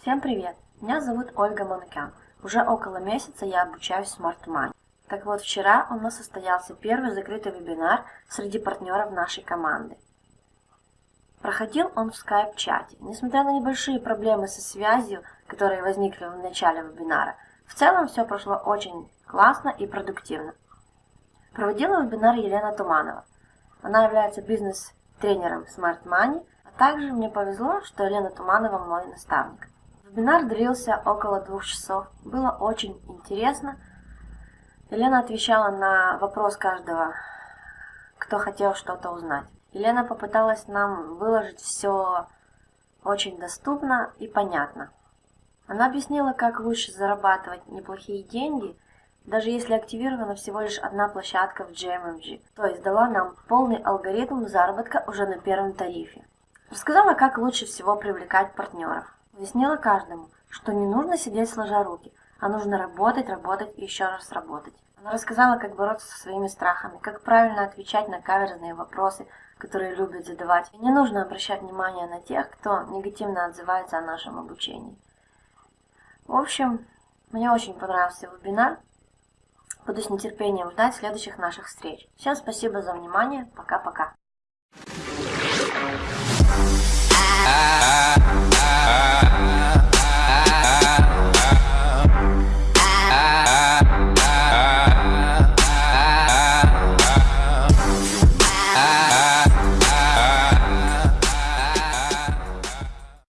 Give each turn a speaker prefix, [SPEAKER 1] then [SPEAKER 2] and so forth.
[SPEAKER 1] Всем привет! Меня зовут Ольга Манукян. Уже около месяца я обучаюсь Smart Money. Так вот, вчера у нас состоялся первый закрытый вебинар среди партнеров нашей команды. Проходил он в скайп-чате. Несмотря на небольшие проблемы со связью, которые возникли в начале вебинара, в целом все прошло очень классно и продуктивно. Проводила вебинар Елена Туманова. Она является бизнес-тренером Smart Money, а также мне повезло, что Елена Туманова мой наставник. Вебинар длился около двух часов. Было очень интересно. Елена отвечала на вопрос каждого, кто хотел что-то узнать. Елена попыталась нам выложить все очень доступно и понятно. Она объяснила, как лучше зарабатывать неплохие деньги, даже если активирована всего лишь одна площадка в GMMG, то есть дала нам полный алгоритм заработка уже на первом тарифе. Рассказала, как лучше всего привлекать партнеров. Объяснила каждому, что не нужно сидеть сложа руки, а нужно работать, работать и еще раз работать. Она рассказала, как бороться со своими страхами, как правильно отвечать на каверзные вопросы, которые любят задавать. И не нужно обращать внимание на тех, кто негативно отзывается о нашем обучении. В общем, мне очень понравился вебинар. Буду с нетерпением ждать следующих наших встреч. Всем спасибо за внимание. Пока-пока.